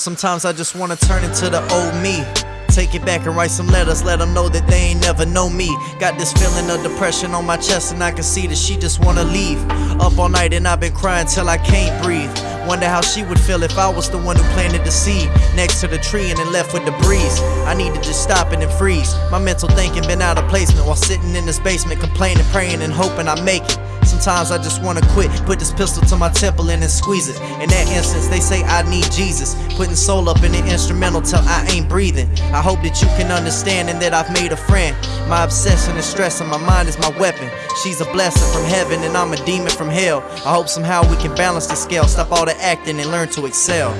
Sometimes I just wanna turn into the old me. Take it back and write some letters, let them know that they ain't never know me. Got this feeling of depression on my chest, and I can see that she just wanna leave. Up all night, and I've been crying till I can't breathe. Wonder how she would feel if I was the one who planted the seed next to the tree and then left with the breeze. I need to just stop it and freeze. My mental thinking been out of placement while sitting in this basement, complaining, praying, and hoping I make it. Sometimes I just wanna quit, put this pistol to my temple and then squeeze it. In that instance, they say I need Jesus. Putting soul up in the instrumental till I ain't breathing. I hope that you can understand and that I've made a friend. My obsession is stress and my mind is my weapon. She's a blessing from heaven and I'm a demon from hell. I hope somehow we can balance the scale, stop all the acting and learn to excel.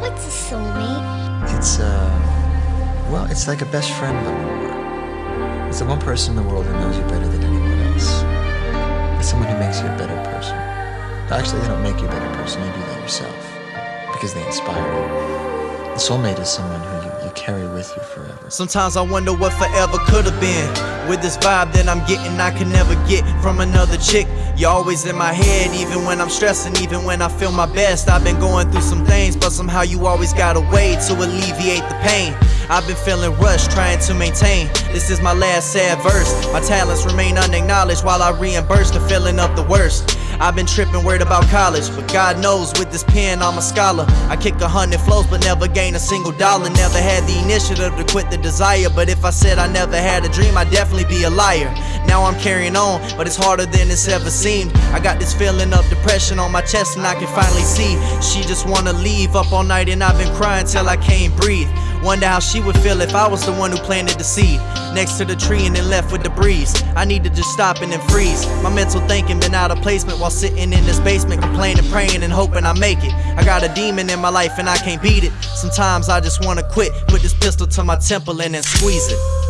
What's a soulmate? It's, uh, well, it's like a best friend, but more. It's the one person in the world who knows you better than anyone else. It's someone who makes you a better person. Actually, they don't make you a better person, you do that yourself. Because they inspire you. A soulmate is someone who you carry with you forever. Sometimes I wonder what forever could have been. With this vibe that I'm getting, I can never get from another chick. You're always in my head, even when I'm stressing, even when I feel my best. I've been going through some things, but somehow you always got a way to alleviate the pain. I've been feeling rushed, trying to maintain. This is my last sad verse. My talents remain unacknowledged while I reimburse the feeling of the worst. I've been tripping, worried about college, but God knows with this pen I'm a scholar. I kick a hundred flows, but never gain a single dollar. Never had the initiative to quit the desire, but if I said I never had a dream, I'd definitely be a liar. Now I'm carrying on, but it's harder than it's ever seemed. I got this feeling of depression on my chest, and I can finally see she just wanna leave up all night, and I've been crying till I can't breathe. Wonder how she would feel if I was the one who planted the seed next to the tree and then left with the breeze. I need to just stop and then freeze. My mental thinking been out of placement while sitting in this basement, complaining, praying, and hoping I make it. I got a demon in my life and I can't beat it. Sometimes I just wanna quit, put this pistol to my temple and then squeeze it.